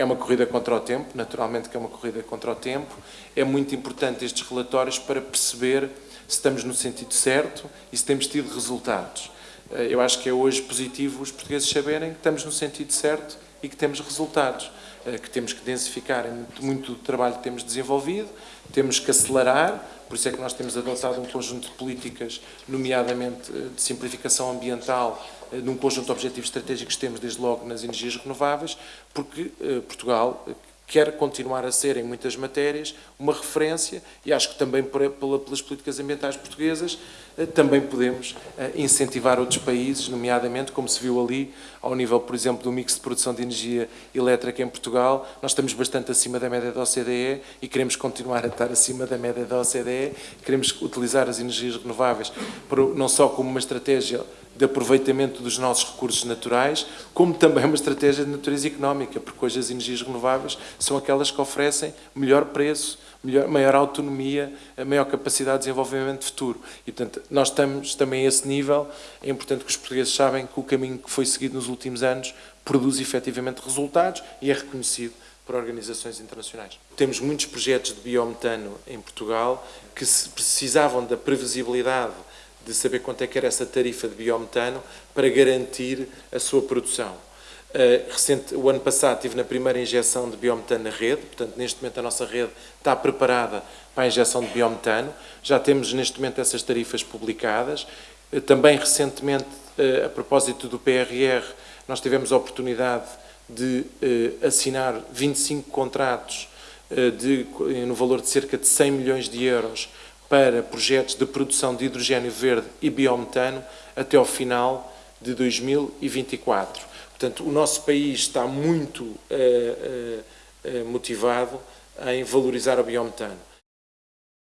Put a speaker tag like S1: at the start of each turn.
S1: É uma corrida contra o tempo, naturalmente que é uma corrida contra o tempo. É muito importante estes relatórios para perceber se estamos no sentido certo e se temos tido resultados. Eh, eu acho que é hoje positivo os portugueses saberem que estamos no sentido certo e que temos resultados, eh, que temos que densificar muito, muito trabalho que temos desenvolvido, temos que acelerar, por isso é que nós temos adotado um conjunto de políticas, nomeadamente eh, de simplificação ambiental, num conjunto de objetivos estratégicos que temos desde logo nas energias renováveis, porque Portugal quer continuar a ser, em muitas matérias, uma referência e acho que também pelas políticas ambientais portuguesas eh, também podemos eh, incentivar outros países, nomeadamente, como se viu ali, ao nível, por exemplo, do mix de produção de energia elétrica em Portugal, nós estamos bastante acima da média da OCDE e queremos continuar a estar acima da média da OCDE, queremos utilizar as energias renováveis não só como uma estratégia de aproveitamento dos nossos recursos naturais, como também uma estratégia de natureza económica, porque hoje as energias renováveis são aquelas que oferecem melhor preço, melhor, maior autonomia, maior capacidade de desenvolvimento futuro. E, portanto, nós estamos também a esse nível. É importante que os portugueses sabem que o caminho que foi seguido nos últimos anos produz efetivamente resultados e é reconhecido por organizações internacionais. Temos muitos projetos de biometano em Portugal que precisavam da previsibilidade de saber quanto é que era essa tarifa de biometano para garantir a sua produção. Uh, recente, o ano passado estive na primeira injeção de biometano na rede, portanto neste momento a nossa rede está preparada para a injeção de biometano, já temos neste momento essas tarifas publicadas, uh, também recentemente, uh, a propósito do PRR, nós tivemos a oportunidade de assinar 25 contratos de, no valor de cerca de 100 milhões de euros para projetos de produção de hidrogênio verde e biometano até ao final de 2024. Portanto, o nosso país está muito uh, uh, motivado em valorizar o biometano.